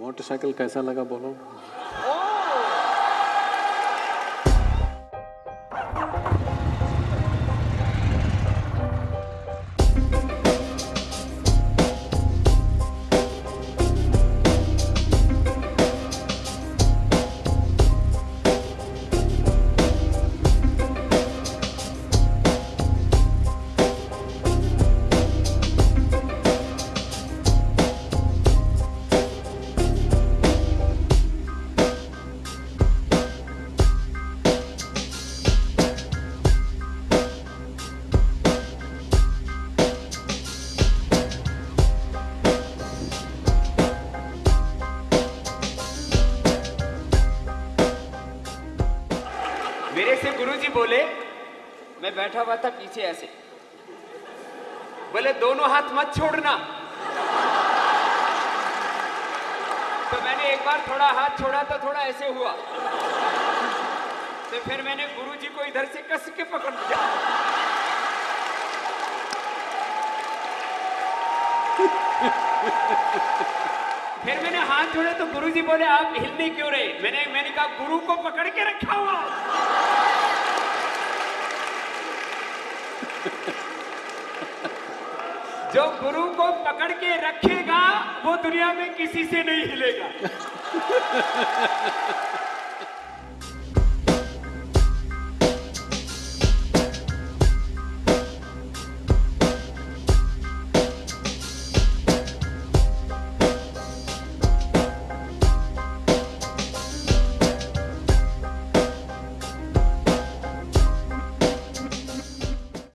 Motorcycle कैसा लगा बोलो? मेरे से गुरुजी बोले, मैं बैठा हुआ था पीछे ऐसे। बोले, दोनों हाथ मत छोड़ना। तो मैंने एक बार थोड़ा हाथ छोड़ा तो थोड़ा ऐसे हुआ। तो फिर मैंने गुरुजी को इधर से कस के पकड़ लिया। फिर मैंने हाथ जोड़े तो गुरुजी बोले, आप हिलने क्यों रहे? मैंने मैंने कहा, गुरु को पकड़ के रखा हुआ जो गुरु को पकड़ के रखेगा वो दुनिया में किसी से नहीं हिलेगा।